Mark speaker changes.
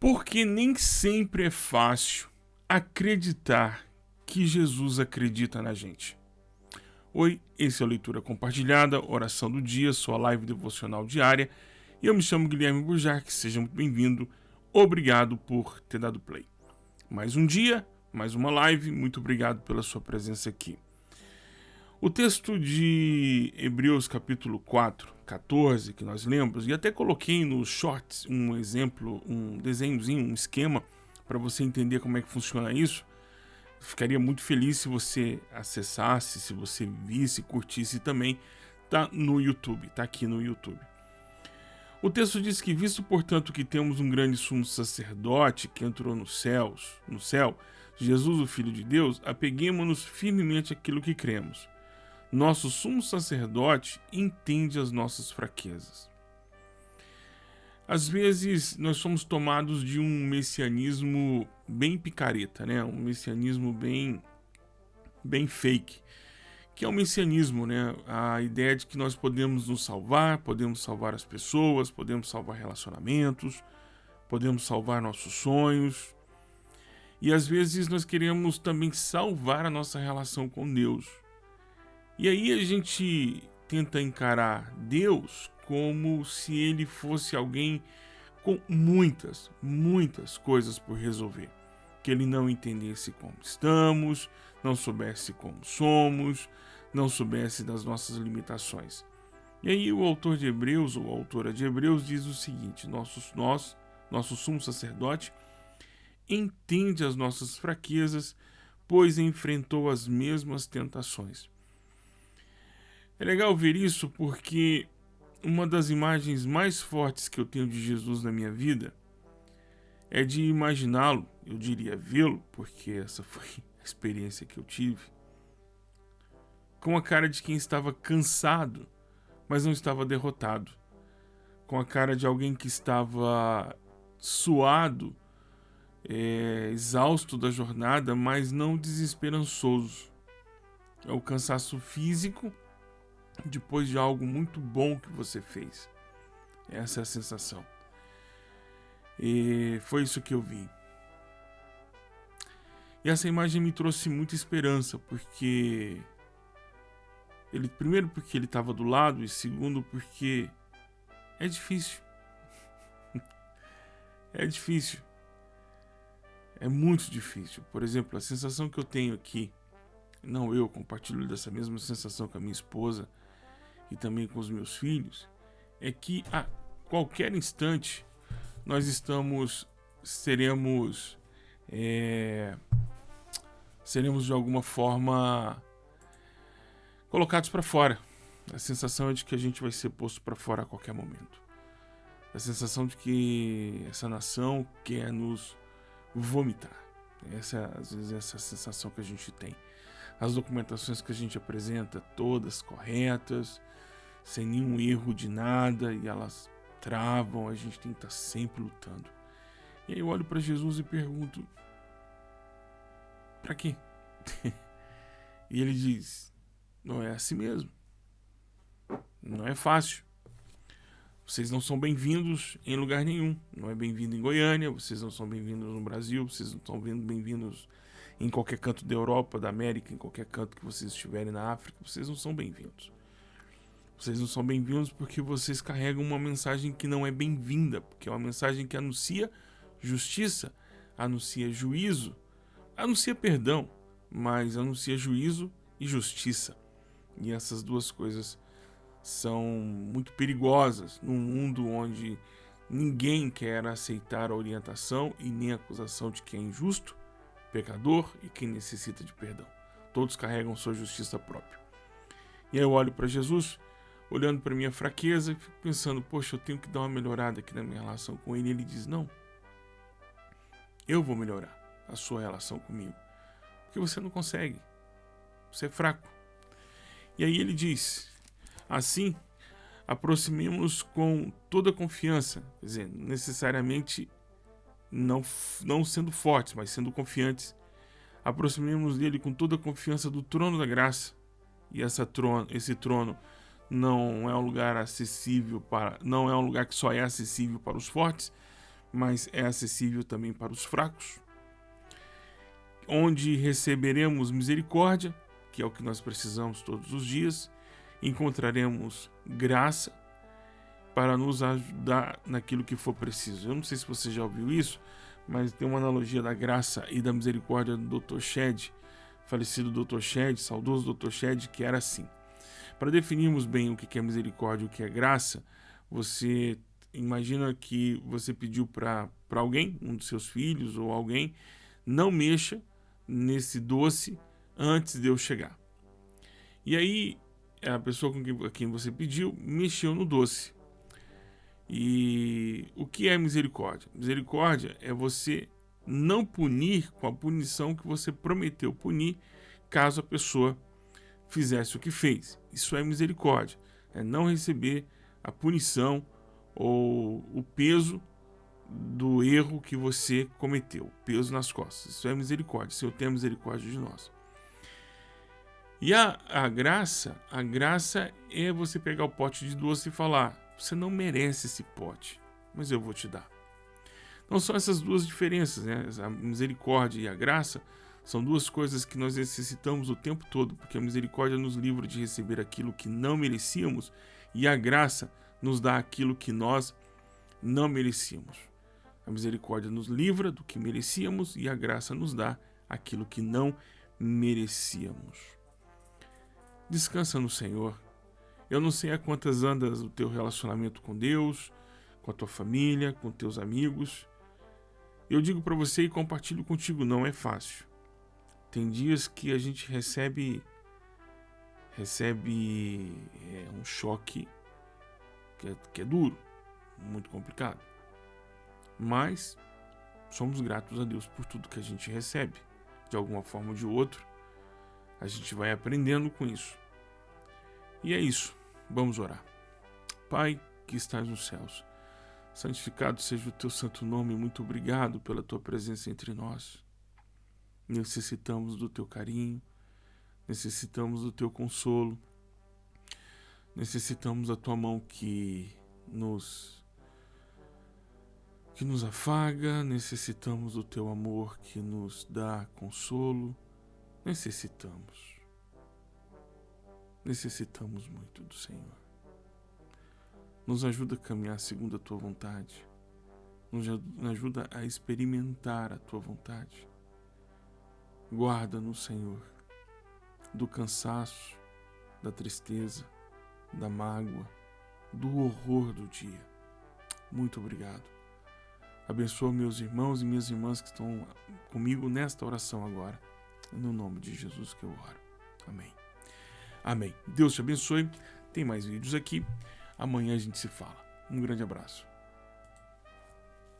Speaker 1: Porque nem sempre é fácil acreditar que Jesus acredita na gente. Oi, esse é a Leitura Compartilhada, Oração do Dia, sua live devocional diária. E eu me chamo Guilherme Burjac, seja muito bem-vindo. Obrigado por ter dado play. Mais um dia, mais uma live, muito obrigado pela sua presença aqui. O texto de Hebreus capítulo 4, 14, que nós lemos, e até coloquei nos shorts um exemplo, um desenhozinho, um esquema, para você entender como é que funciona isso. Ficaria muito feliz se você acessasse, se você visse, curtisse também. Tá no YouTube, tá aqui no YouTube. O texto diz que, visto portanto que temos um grande sumo sacerdote que entrou nos céus, no céu, Jesus, o Filho de Deus, apeguemos-nos firmemente àquilo que cremos nosso sumo sacerdote entende as nossas fraquezas. Às vezes nós somos tomados de um messianismo bem picareta, né? Um messianismo bem bem fake, que é o messianismo, né? A ideia de que nós podemos nos salvar, podemos salvar as pessoas, podemos salvar relacionamentos, podemos salvar nossos sonhos. E às vezes nós queremos também salvar a nossa relação com Deus. E aí a gente tenta encarar Deus como se ele fosse alguém com muitas, muitas coisas por resolver. Que ele não entendesse como estamos, não soubesse como somos, não soubesse das nossas limitações. E aí o autor de Hebreus, ou a autora de Hebreus, diz o seguinte: nossos, nós, nosso sumo sacerdote, entende as nossas fraquezas, pois enfrentou as mesmas tentações. É legal ver isso porque uma das imagens mais fortes que eu tenho de Jesus na minha vida é de imaginá-lo, eu diria vê-lo, porque essa foi a experiência que eu tive, com a cara de quem estava cansado, mas não estava derrotado, com a cara de alguém que estava suado, é, exausto da jornada, mas não desesperançoso. É o cansaço físico depois de algo muito bom que você fez. Essa é a sensação. E foi isso que eu vi. E essa imagem me trouxe muita esperança, porque ele primeiro porque ele estava do lado e segundo porque é difícil. é difícil. É muito difícil. Por exemplo, a sensação que eu tenho aqui, não eu compartilho dessa mesma sensação com a minha esposa, e também com os meus filhos, é que a qualquer instante nós estamos, seremos, é, seremos de alguma forma colocados para fora. A sensação é de que a gente vai ser posto para fora a qualquer momento. A sensação de que essa nação quer nos vomitar. Essa, às vezes, essa sensação que a gente tem. As documentações que a gente apresenta, todas corretas, sem nenhum erro de nada e elas travam, a gente tem que estar sempre lutando. E aí eu olho para Jesus e pergunto: para quê? e ele diz: não é assim mesmo. Não é fácil. Vocês não são bem-vindos em lugar nenhum. Não é bem-vindo em Goiânia, vocês não são bem-vindos no Brasil, vocês não estão bem-vindos em qualquer canto da Europa, da América, em qualquer canto que vocês estiverem na África, vocês não são bem-vindos. Vocês não são bem-vindos porque vocês carregam uma mensagem que não é bem-vinda, porque é uma mensagem que anuncia justiça, anuncia juízo, anuncia perdão, mas anuncia juízo e justiça. E essas duas coisas são muito perigosas num mundo onde ninguém quer aceitar a orientação e nem a acusação de quem é injusto, pecador e quem necessita de perdão. Todos carregam sua justiça própria. E aí eu olho para Jesus olhando para minha fraqueza fico pensando, poxa, eu tenho que dar uma melhorada aqui na minha relação com ele. E ele diz: Não, eu vou melhorar a sua relação comigo, porque você não consegue, você é fraco. E aí ele diz: Assim, aproximemos com toda confiança, quer dizer, necessariamente não, não sendo fortes, mas sendo confiantes. Aproximemos dele com toda a confiança do trono da graça. E essa trono, esse trono não é um lugar acessível para, não é um lugar que só é acessível para os fortes, mas é acessível também para os fracos, onde receberemos misericórdia, que é o que nós precisamos todos os dias, encontraremos graça para nos ajudar naquilo que for preciso. Eu não sei se você já ouviu isso, mas tem uma analogia da graça e da misericórdia do Dr. Shed, falecido Dr. Shed, saudoso Dr. Shed, que era assim. Para definirmos bem o que é misericórdia e o que é graça, você imagina que você pediu para alguém, um dos seus filhos ou alguém, não mexa nesse doce antes de eu chegar. E aí a pessoa com quem, a quem você pediu mexeu no doce. E o que é misericórdia? Misericórdia é você não punir com a punição que você prometeu punir caso a pessoa fizesse o que fez. Isso é misericórdia. É não receber a punição ou o peso do erro que você cometeu, peso nas costas. Isso é misericórdia. Senhor tem misericórdia de nós. E a, a graça, a graça é você pegar o pote de doce e falar: você não merece esse pote, mas eu vou te dar. Não são essas duas diferenças, né? A misericórdia e a graça são duas coisas que nós necessitamos o tempo todo, porque a misericórdia nos livra de receber aquilo que não merecíamos e a graça nos dá aquilo que nós não merecíamos. A misericórdia nos livra do que merecíamos e a graça nos dá aquilo que não merecíamos. Descansa no Senhor. Eu não sei a quantas andas o teu relacionamento com Deus, com a tua família, com teus amigos. Eu digo para você e compartilho contigo, não é fácil. Tem dias que a gente recebe recebe é, um choque que é, que é duro, muito complicado. Mas somos gratos a Deus por tudo que a gente recebe, de alguma forma ou de outra. A gente vai aprendendo com isso. E é isso. Vamos orar. Pai que estás nos céus, santificado seja o teu santo nome. Muito obrigado pela tua presença entre nós. Necessitamos do teu carinho, necessitamos do teu consolo, necessitamos da tua mão que nos que nos afaga, necessitamos do teu amor que nos dá consolo, necessitamos. Necessitamos muito do Senhor. Nos ajuda a caminhar segundo a tua vontade. Nos ajuda a experimentar a tua vontade. Guarda-nos, Senhor, do cansaço, da tristeza, da mágoa, do horror do dia. Muito obrigado. Abençoa meus irmãos e minhas irmãs que estão comigo nesta oração agora. No nome de Jesus que eu oro. Amém. Amém. Deus te abençoe. Tem mais vídeos aqui. Amanhã a gente se fala. Um grande abraço.